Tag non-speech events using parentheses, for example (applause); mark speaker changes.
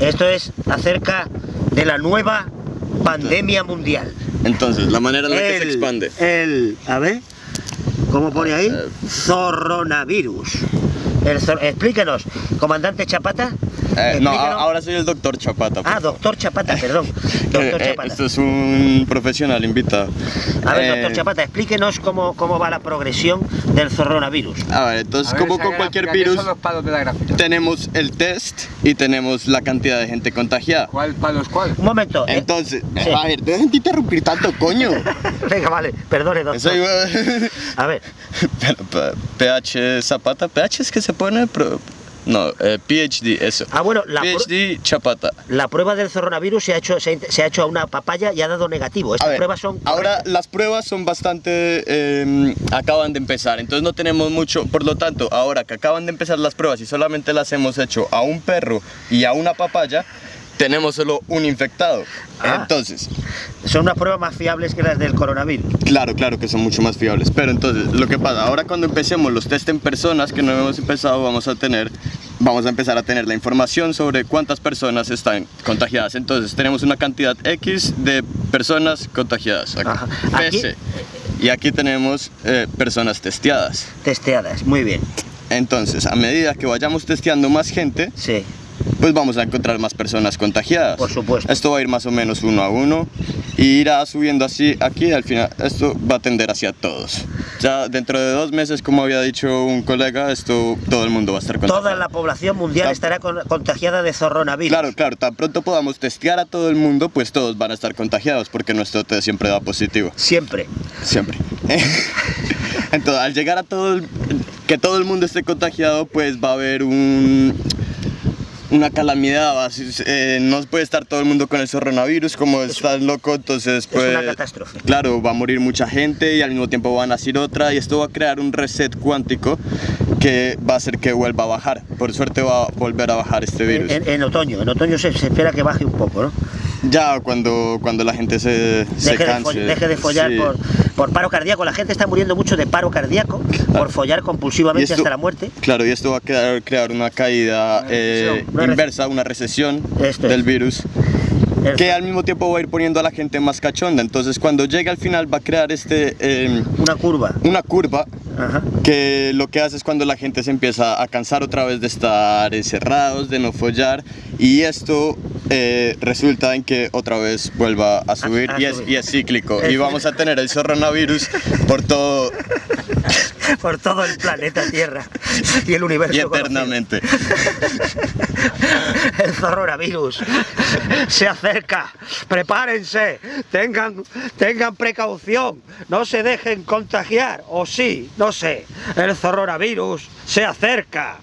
Speaker 1: Esto es acerca de la nueva pandemia mundial.
Speaker 2: Entonces, la manera en la que se expande.
Speaker 1: El, a ver, ¿cómo pone ahí?
Speaker 2: Eh,
Speaker 1: Zorronavirus. El explíquenos, comandante Chapata.
Speaker 2: Eh, (laughs) no, ahora soy el doctor Chapata.
Speaker 1: Ah, doctor Chapata, perdón. (laughs) Doctor
Speaker 2: Eh, eh,
Speaker 1: Chapata.
Speaker 2: esto es un profesional invitado.
Speaker 1: A ver,
Speaker 2: Eh,
Speaker 1: doctor Chapata, explíquenos cómo, cómo va la progresión del zorronavirus.
Speaker 2: A ver, entonces,
Speaker 3: A ver,
Speaker 2: como con cualquier
Speaker 3: ¿qué
Speaker 2: virus,
Speaker 3: son los palos de la gráfica?
Speaker 2: tenemos el test y tenemos la cantidad de gente contagiada.
Speaker 3: ¿Cuál palos cuál?
Speaker 1: Un momento. eh,
Speaker 2: Entonces,
Speaker 1: Sí.
Speaker 2: a ver, dejen de interrumpir tanto, coño. (laughs)
Speaker 1: Venga, vale, perdone, doctor.
Speaker 2: Eso iba...
Speaker 1: A ver,
Speaker 2: PH Zapata, PH es que se pone... pro- No, eh, PhD, eso.
Speaker 1: Ah, bueno, la
Speaker 2: PhD Chapata.
Speaker 1: la prueba del zorronavirus se ha hecho, se ha, se ha hecho a una papaya y ha dado negativo. Estas
Speaker 2: ver,
Speaker 1: pruebas son.
Speaker 2: ahora las pruebas son bastante... eh, acaban de empezar, entonces no tenemos mucho... Por lo tanto, ahora que acaban de empezar las pruebas y solamente las hemos hecho a un perro y a una papaya, tenemos solo un infectado.
Speaker 1: Ah.
Speaker 2: Entonces,
Speaker 1: Son unas pruebas más fiables que las del coronavirus.
Speaker 2: Claro, claro que son mucho más fiables. Pero entonces, lo que pasa, ahora cuando empecemos los test en personas que no hemos empezado, vamos a tener, vamos a empezar a tener la información sobre cuántas personas están contagiadas. Entonces, tenemos una cantidad X de personas contagiadas.
Speaker 1: Ajá. Aquí-
Speaker 2: PC. Y aquí tenemos eh, personas testeadas.
Speaker 1: Testeadas, muy bien.
Speaker 2: Entonces, a medida que vayamos testeando más gente,
Speaker 1: Sí.
Speaker 2: Pues vamos a encontrar más personas contagiadas.
Speaker 1: Por supuesto.
Speaker 2: Esto va a ir más o menos uno a uno y irá subiendo así aquí al final esto va a tender hacia todos. Ya dentro de dos meses, como había dicho un colega, esto todo el mundo va a estar contagiado.
Speaker 1: Toda la población mundial
Speaker 2: Tan-
Speaker 1: estará con- contagiada de zorronavirus.
Speaker 2: Claro, claro, tan pronto podamos testear a todo el mundo, pues todos van a estar contagiados porque nuestro test siempre da positivo.
Speaker 1: Siempre.
Speaker 2: Siempre. (laughs) Entonces, al llegar a todo el, que todo el mundo esté contagiado, pues va a haber un una calamidad, eh, no puede estar todo el mundo con el coronavirus como está loco, entonces pues
Speaker 1: una catástrofe.
Speaker 2: Claro, va a morir mucha gente y al mismo tiempo va a nacer otra y esto va a crear un reset cuántico que va a hacer que vuelva a bajar. Por suerte va a volver a bajar este virus.
Speaker 1: En, en otoño. En otoño se, se espera que baje un poco, ¿no?
Speaker 2: Ya cuando, cuando la gente se, se
Speaker 1: Deje de,
Speaker 2: canse.
Speaker 1: fo- deje de follar
Speaker 2: sí.
Speaker 1: por, por paro cardíaco. La gente está muriendo mucho de paro cardíaco por follar compulsivamente
Speaker 2: esto-
Speaker 1: hasta la muerte.
Speaker 2: Claro, y esto va a crear, crear una caída eh,
Speaker 1: una
Speaker 2: inversa, una recesión
Speaker 1: Esto
Speaker 2: del
Speaker 1: es.
Speaker 2: virus, que al mismo tiempo va a ir poniendo a la gente más cachonda. Entonces, cuando llegue al final, va a crear este, eh,
Speaker 1: Una curva.
Speaker 2: una curva
Speaker 1: Ajá.
Speaker 2: que lo que hace es cuando la gente se empieza a cansar otra vez de estar encerrados, de no follar, y esto eh, resulta en que otra vez vuelva a subir,
Speaker 1: a
Speaker 2: y, es,
Speaker 1: subir.
Speaker 2: y es cíclico.
Speaker 1: Es
Speaker 2: Y vamos a tener el coronavirus por todo (laughs)
Speaker 1: Por todo el planeta Tierra (laughs) y el universo.
Speaker 2: y
Speaker 1: conocido.
Speaker 2: eternamente. (laughs)
Speaker 1: El zorronavirus se acerca. Prepárense. Tengan, tengan precaución. No se dejen contagiar. O sí, no sé. El zorronavirus se acerca.